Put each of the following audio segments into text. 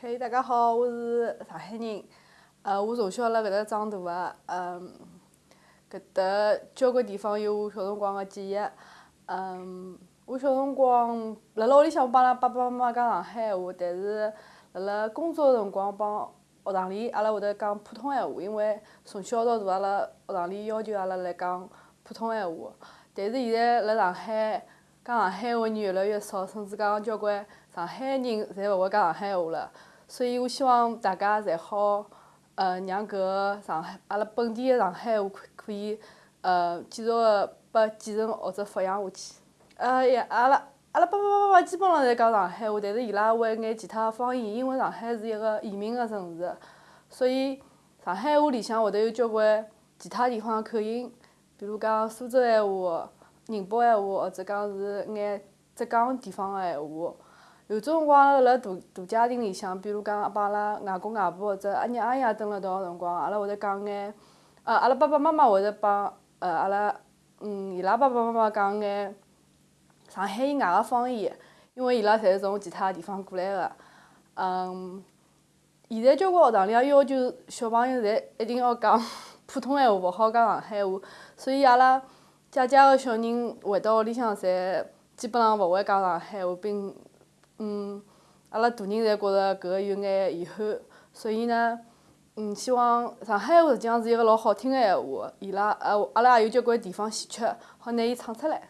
嘿，大家好，我是上海人。呃，我从小辣搿搭长大个，嗯，搿搭交关地方有我小辰光个记忆。嗯，我小辰光辣辣屋里向我帮阿拉爸爸妈妈讲上海话，但是辣辣工作个辰光帮学堂里阿拉会得讲普通闲话，因为从小到大阿拉学堂里要求阿拉来讲普通闲话。但是现在辣上海讲上海话人越来越少，甚至讲交关上海人侪勿会讲上海话了。所以我希望大家侪好，呃，让搿个上海阿拉本地个上海话可可以，呃，继续个拨继承或者发扬下去。呃呀，阿拉阿拉爸爸妈妈基本上侪讲上海话，但是伊拉会眼其他方言，因为上海是一个移民个城市，所以上海话里向会得有交关其他地方个口音，比如讲苏州闲话、宁波闲话，或者讲是眼浙江地方个闲话。有种辰光辣大大家庭里向，比如讲帮阿拉外公外婆或者阿娘阿爷蹲辣一道个辰光，阿拉会得讲眼，呃，阿拉爸爸妈妈会得帮呃阿拉，嗯，伊拉爸爸妈妈讲眼上海以外个方言，因为伊拉侪是从其他地方过来个。嗯，现在交关学堂里也要求小朋友侪一定要讲普通闲话，勿好讲上海话，所以阿拉姐姐个小人回到屋里向侪基本上勿会讲上海话，并嗯，阿拉大人侪觉着搿个有眼遗憾，所以呢，嗯，希望上海话实际上是一个老好听个闲话，伊拉呃，阿拉也有交关地方稀缺，好拿伊唱出来。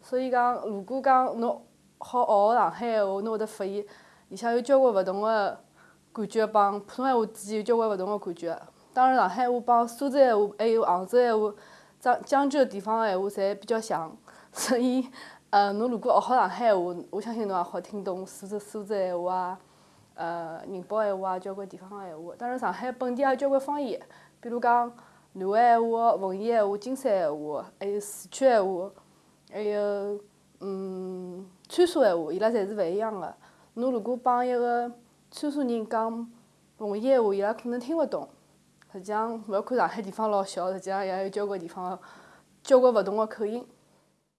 所以讲，如果讲侬好学学上海闲话，侬会得发现里向有交关勿同个感觉，帮普通闲话之间有交关勿同个感觉。当然，上海闲话帮苏州闲话还有杭州闲话，江江浙地方个闲话侪比较像，所以。呃，侬如果学好上海话，我相信侬也好听懂苏州苏州闲话啊，呃，宁波闲话啊，交关地方个闲话。当然，上海本地也有交关方言，比如讲南汇闲话、奉贤闲话、金山闲话，还有四川闲话，还有嗯川沙闲话，伊拉侪是勿一样个。侬如果帮一个川沙人讲奉贤闲话，伊拉可能听勿懂。实际上，勿要看上海地方老小，实际上也有交关地方交关勿同个口音。